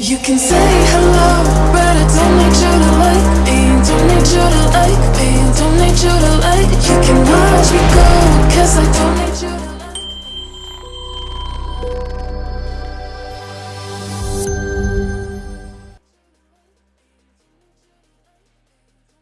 You can say hello, but I don't need you to like me. Don't need you to like me, don't need you to like You can watch me go, cause I don't need you to like me.